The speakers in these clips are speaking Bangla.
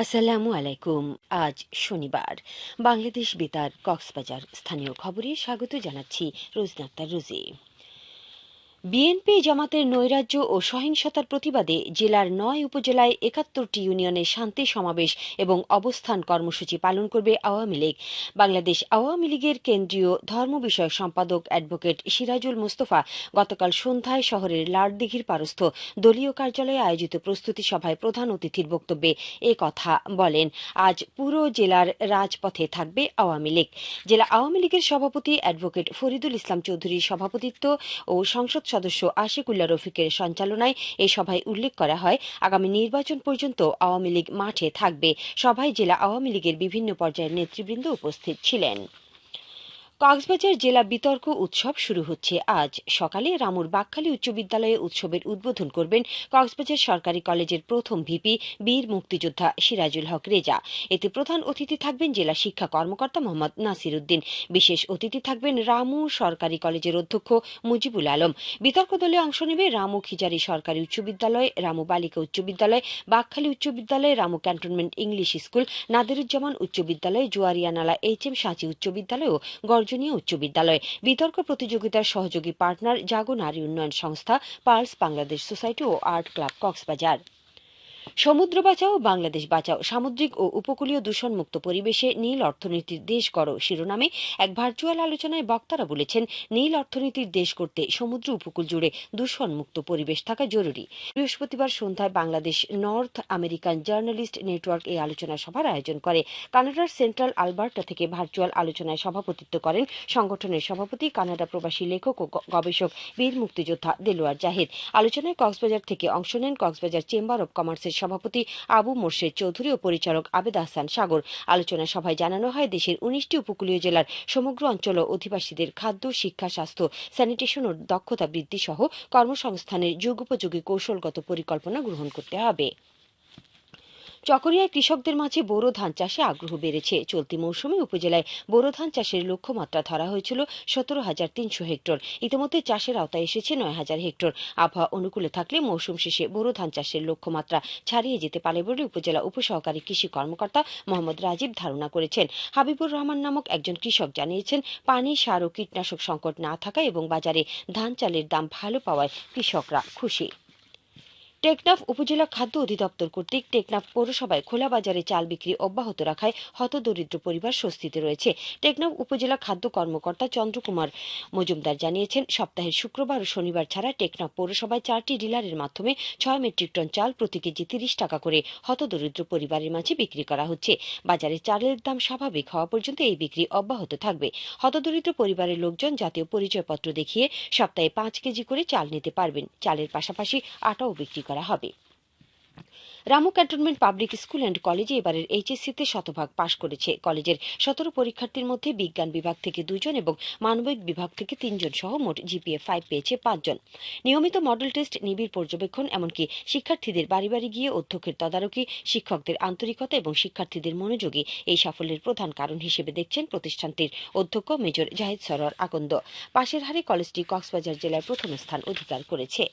আসসালামু আলাইকুম আজ শনিবার। বাংলাদেশ বেতার কক্সবাজার স্থানীয় খবরে স্বাগত জানাচ্ছি রোজনাক্তার রোজি। বিএনপি, জামাতের নৈরাজ্য ও সহিংসতার প্রতিবাদে জেলার নয় উপজেলায় একাত্তরটি ইউনিয়নে শান্তি সমাবেশ এবং অবস্থান কর্মসূচি পালন করবে আওয়ামী লীগ। বাংলাদেশ আওয়ামী লীগের কেন্দ্রীয় ধর্ম বিষয়ক সম্পাদক অ্যাডভোকেট সিরাজুল মুস্তফা গতকাল সন্ধ্যায় শহরের লাড়দিঘির পারস্থ দলীয় কার্যালয়ে আয়োজিত প্রস্তুতি সভায় প্রধান অতিথির বক্তব্যে এ কথা বলেন। আজ পুরো জেলার রাজপথে থাকবে আওয়ামী লীগ। জেলা আওয়ামী লীগের সভাপতি অ্যাডভোকেট ফরিদুল ইসলাম চৌধুরীর সভাপতিত্ব ও সংসদ সদস্য আশিকুল্লা রফিকের সঞ্চালনায় এই সভায় উল্লেখ করা হয়, আগামী নির্বাচন পর্যন্ত আওয়ামী লীগ মাঠে থাকবে। সভায় জেলা আওয়ামী লীগের বিভিন্ন পর্যায়ের নেতৃবৃন্দ উপস্থিত ছিলেন। কক্সবাজার জেলা বিতর্ক উৎসব শুরু হচ্ছে। আজ সকালে রামুর বাকখালী উচ্চ বিদ্যালয়ে উৎসবের উদ্বোধন করবেন কক্সবাজার সরকারি কলেজের প্রথম ভিপি বীর মুক্তিযোদ্ধা সিরাজুল হক রেজা। এতে প্রধান অতিথি থাকবেন জেলা শিক্ষা কর্মকর্তা মোহাম্মদ নাসির উদ্দিন বিশেষ অতিথি থাকবেন রামু সরকারি কলেজের অধ্যক্ষ মুজিবুল আলম। বিতর্ক দলে অংশ নেবে রামু খিজারি সরকারি উচ্চ বিদ্যালয়, রামু বালিকা উচ্চ বিদ্যালয়, বাকখালী উচ্চ বিদ্যালয়, Ramu cantonment English school, Nadiruzzaman উচ্চ বিদ্যালয়, জুয়ারিয়ানালা এইচ এম সাঁচি উচ্চ বিদ্যালয় ও গর্জনীয় উচ্চ বিদ্যালয় বিতর্ক প্রতিযোগিতার সহযোগী পার্টনার জাগো নারী উন্নয়ন সংস্থা পার্লস বাংলাদেশ সোসাইটি ও আর্ট ক্লাব কক্সবাজার। সমুদ্র বাঁচাও, বাংলাদেশ বাঁচাও। সামুদ্রিক ও উপকূলীয় দূষণমুক্ত পরিবেশে নীল অর্থনীতির দেশ গড় শিরোনামে এক ভার্চুয়াল আলোচনায় বক্তারা বলেছেন, নীল অর্থনীতির দেশ করতে সমুদ্র উপকূল জুড়ে দূষণমুক্ত পরিবেশ থাকা জরুরি। বৃহস্পতিবার সন্ধ্যায় Bangladesh North American journalist network এই আলোচনা সভার আয়োজন করে। কানাডার সেন্ট্রাল আলবার্টা থেকে ভার্চুয়াল আলোচনায় সভাপতিত্ব করেন সংগঠনের সভাপতি, কানাডা প্রবাসী লেখক ও গবেষক, বীর মুক্তিযোদ্ধা দেলোয়ার জাহিদ। আলোচনায় কক্সবাজার থেকে অংশ নেন কক্সবাজার চেম্বার অব কমার্সের সভাপতি আবু মোর্শেদ চৌধুরী ও পরিচালক আবেদ আহসান সাগর। আলোচনা সভায় জানানো হয়, দেশের উনিশটি উপকূলীয় জেলার সমগ্র অঞ্চল ও অধিবাসীদের খাদ্য, শিক্ষা, স্বাস্থ্য, স্যানিটেশন ও দক্ষতা বৃদ্ধি সহ কর্মসংস্থানের যুগোপযোগী কৌশলগত পরিকল্পনা গ্রহণ করতে হবে। চকরিয়ায় কৃষকদের মাঝে বোরো ধান চাষে আগ্রহ বেড়েছে। চলতি মৌসুমে উপজেলায় বোরো ধান চাষের লক্ষ্যমাত্রা ধরা হয়েছিল সতেরো হাজার তিনশো হেক্টর। ইতিমধ্যে চাষের আওতায় এসেছে নয় হাজার হেক্টর। আবহাওয়া অনুকূলে থাকলে মৌসুম শেষে বোরো ধান চাষের লক্ষ্যমাত্রা ছাড়িয়ে যেতে পারে বলে উপজেলা উপসহকারী কৃষি কর্মকর্তা মোহাম্মদ রাজীব ধারণা করেছেন। হাবিবুর রহমান নামক একজন কৃষক জানিয়েছেন, পানি, সার ও কীটনাশক সংকট না থাকায় এবং বাজারে ধান চালের দাম ভালো পাওয়ায় কৃষকরা খুশি। টেকনাফ উপজেলা খাদ্য অধিদপ্তর কর্তৃক টেকনাফ পৌরসভায় খোলা বাজারে চাল বিক্রি অব্যাহত রাখায় হতদরিদ্র পরিবার স্বস্তিতে রয়েছে। টেকনাফ উপজেলা খাদ্য কর্মকর্তা চন্দ্রকুমার মজুমদার জানিয়েছেন, সপ্তাহের শুক্রবার ও শনিবার ছাড়া টেকনাফ পৌরসভায় চারটি ডিলারের মাধ্যমে ছয় মেট্রিক টন চাল প্রতি কেজি তিরিশ টাকা করে হতদরিদ্র পরিবারের মাঝে বিক্রি করা হচ্ছে। বাজারে চালের দাম স্বাভাবিক হওয়া পর্যন্ত এই বিক্রি অব্যাহত থাকবে। হতদরিদ্র পরিবারের লোকজন জাতীয় পরিচয়পত্র দেখিয়ে সপ্তাহে পাঁচ কেজি করে চাল নিতে পারবেন। চালের পাশাপাশি আটাও বিক্রি করা হবে। Ramu cantonment public school and কলেজে এবারের এইচএসসিতে শতভাগ পাশ করেছে। কলেজের সতেরো পরীক্ষার্থীর মধ্যে বিজ্ঞান বিভাগ থেকে দুজন এবং মানবিক বিভাগ থেকে তিনজন সহ মোট জিপিএ ফাইভ পেয়েছে পাঁচজন। নিয়মিত মডেল টেস্ট, নিবিড় পর্যবেক্ষণ, এমনকি শিক্ষার্থীদের বাড়ি বাড়ি গিয়ে অধ্যক্ষের তদারকি, শিক্ষকদের আন্তরিকতা এবং শিক্ষার্থীদের মনোযোগী এই সাফল্যের প্রধান কারণ হিসেবে দেখছেন প্রতিষ্ঠানটির অধ্যক্ষ মেজর জাহিদ সরোয়ার আকন্দ। পাশের হারে কলেজটি কক্সবাজার জেলায় প্রথম স্থান অধিকার করেছে।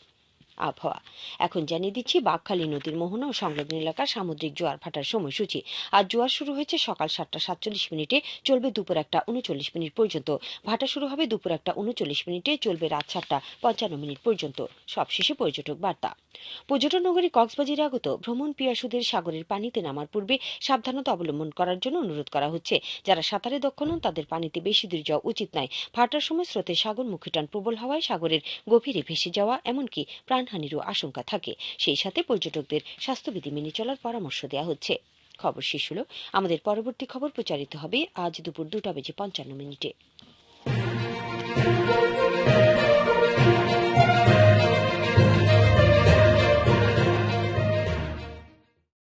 আবহাওয়া। এখন জানিয়ে দিচ্ছি বাঘখালী নদীর মোহনা ও সংলগ্ন এলাকার সামুদ্রিক জোয়ার ভাটার সময়সূচি। আজ জোয়ার শুরু হয়েছে সকাল সাতটা সাতচল্লিশ মিনিটে, চলবে দুপুর একটা উনচল্লিশ মিনিট পর্যন্ত। ভাটা শুরু হবে দুপুর একটা উনচল্লিশ মিনিটে, চলবে রাত সাতটা পঞ্চান্ন মিনিট পর্যন্ত। সবশেষে পর্যটক বার্তা। পর্যটন নগরী কক্সবাজারে আগত ভ্রমণ পিয়াসুদের সাগরের পানিতে নামার পূর্বে সাবধানতা অবলম্বন করার জন্য অনুরোধ করা হচ্ছে। যারা সাঁতারে দক্ষ নন, তাদের পানিতে বেশি দূর যাওয়া উচিত নয়। ভাটার সময় স্রোতে সাগরমুখী টান প্রবল হওয়ায় সাগরের গভীরে ভেসে যাওয়া, এমনকি প্রাণহানিরও আশঙ্কা থাকে। সেই সাথে পর্যটকদের স্বাস্থ্যবিধি মেনে চলার পরামর্শ দেওয়া হচ্ছে। খবর শেষ হলো। আমাদের পরবর্তী খবর প্রচারিত হবে আজ দুপুর দুটা বেজে পঞ্চান্ন মিনিটে।